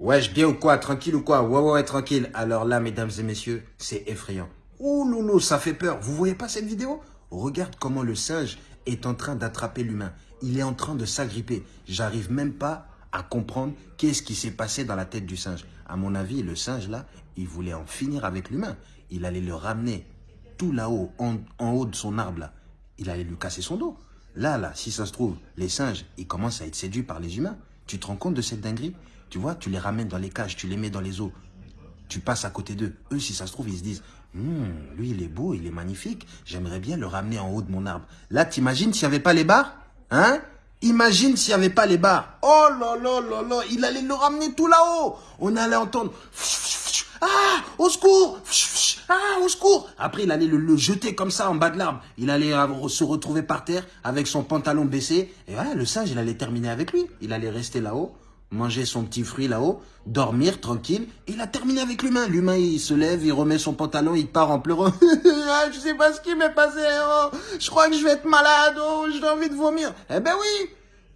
Wesh, bien ou quoi Tranquille ou quoi? Ouais, ouais, ouais, tranquille. Alors là, mesdames et messieurs, c'est effrayant. Ouh loulou, ça fait peur. Vous voyez pas cette vidéo? Regarde comment le singe est en train d'attraper l'humain. Il est en train de s'agripper. J'arrive même pas à comprendre qu'est-ce qui s'est passé dans la tête du singe. À mon avis, le singe là, il voulait en finir avec l'humain. Il allait le ramener tout là-haut, en, en haut de son arbre là. Il allait lui casser son dos. Là, là, si ça se trouve, les singes, ils commencent à être séduits par les humains. Tu te rends compte de cette dinguerie? Tu vois, tu les ramènes dans les cages, tu les mets dans les eaux. Tu passes à côté d'eux. Eux, si ça se trouve, ils se disent Hum, lui, il est beau, il est magnifique. J'aimerais bien le ramener en haut de mon arbre. Là, t'imagines s'il n'y avait pas les barres Hein? Imagine s'il n'y avait pas les barres. Oh là là là là, il allait le ramener tout là-haut. On allait entendre Ah, au secours Ah, au secours Après, il allait le, le, jeter comme ça en bas de l'arbre. Il allait se retrouver par terre avec son pantalon baissé. Et voilà, le singe, il allait terminer avec lui. Il allait rester là-haut manger son petit fruit là-haut, dormir tranquille, il a terminé avec l'humain. L'humain, il se lève, il remet son pantalon, il part en pleurant. je sais pas ce qui m'est passé, je crois que je vais être malade, oh, j'ai envie de vomir. Eh ben oui,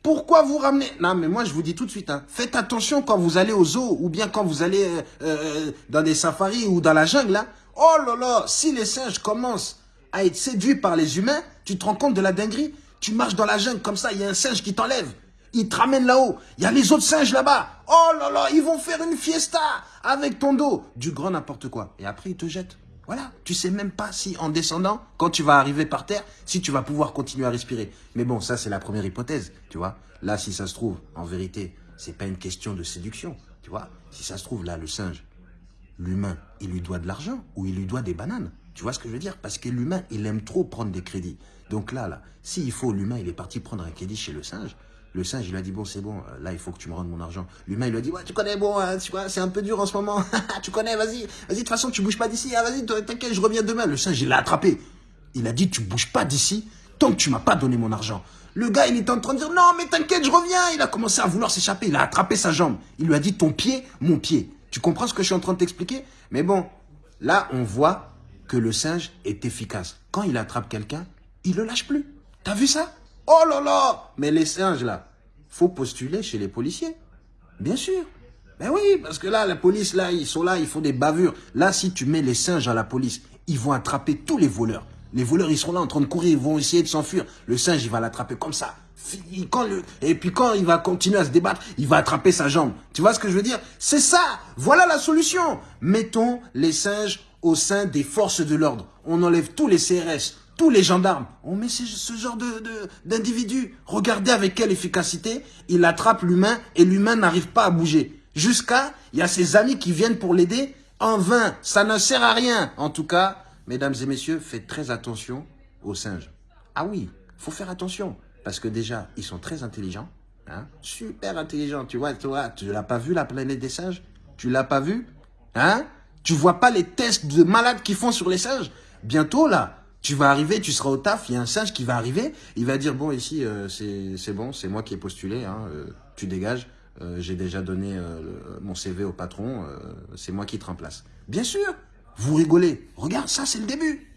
pourquoi vous ramenez? Non, mais moi, je vous dis tout de suite, hein, faites attention quand vous allez au zoo, ou bien quand vous allez euh, euh, dans des safaris ou dans la jungle, là. Oh là là, si les singes commencent à être séduits par les humains, tu te rends compte de la dinguerie? Tu marches dans la jungle comme ça, il y a un singe qui t'enlève ils te ramènent là-haut. Il y a les autres singes là-bas. Oh là là, ils vont faire une fiesta avec ton dos. Du grand n'importe quoi. Et après, ils te jettent. Voilà, tu sais même pas si en descendant, quand tu vas arriver par terre, si tu vas pouvoir continuer à respirer. Mais bon, ça c'est la première hypothèse, tu vois. Là, si ça se trouve, en vérité, c'est pas une question de séduction, tu vois. Si ça se trouve, là, le singe, l'humain, il lui doit de l'argent ou il lui doit des bananes. Tu vois ce que je veux dire? Parce que l'humain, il aime trop prendre des crédits. Donc là, là, s'il faut, l'humain, il est parti prendre un crédit chez le singe, le singe, il lui a dit, bon, c'est bon, là, il faut que tu me rendes mon argent. L'humain, il lui a dit, ouais, tu connais, bon, hein, tu vois, c'est un peu dur en ce moment. tu connais, vas-y, vas-y, de toute façon, tu bouges pas d'ici. Ah, vas-y, t'inquiète, je reviens demain. Le singe, il l'a attrapé. Il a dit, tu bouges pas d'ici tant que tu m'as pas donné mon argent. Le gars, il était en train de dire, non, mais t'inquiète, je reviens. Il a commencé à vouloir s'échapper. Il a attrapé sa jambe. Il lui a dit, ton pied, mon pied. Tu comprends ce que je suis en train de t'expliquer? Mais bon, là, on voit que le singe est efficace. Quand il attrape quelqu'un, il le lâche plus. T'as vu ça? Oh là là Mais les singes, là, faut postuler chez les policiers. Bien sûr. Ben oui, parce que là, la police, là, ils sont là, ils font des bavures. Là, si tu mets les singes à la police, ils vont attraper tous les voleurs. Les voleurs, ils seront là en train de courir, ils vont essayer de s'enfuir. Le singe, il va l'attraper comme ça. Et puis quand il va continuer à se débattre, il va attraper sa jambe. Tu vois ce que je veux dire? C'est ça Voilà la solution Mettons les singes au sein des forces de l'ordre. On enlève tous les CRS, tous les gendarmes, on met ce, genre. De, Regardez avec quelle efficacité il attrape l'humain et l'humain n'arrive pas à bouger. Jusqu'à, il y a ses amis qui viennent pour l'aider. En vain, ça ne sert à rien. En tout cas, mesdames et messieurs, faites très attention aux singes. Ah oui, faut faire attention. Parce que déjà, ils sont très intelligents. Hein, super intelligents. Tu vois, toi, tu l'as pas vu la planète des singes? Tu l'as pas vu? Hein? Tu vois pas les tests de malades qu'ils font sur les singes? Bientôt, là, tu vas arriver, tu seras au taf, il y a un singe qui va arriver, il va dire, bon, ici, euh, c'est bon, c'est moi qui ai postulé, hein, euh, tu dégages, euh, j'ai déjà donné mon CV au patron, c'est moi qui te remplace. Bien sûr, vous rigolez. Regarde, ça, c'est le début.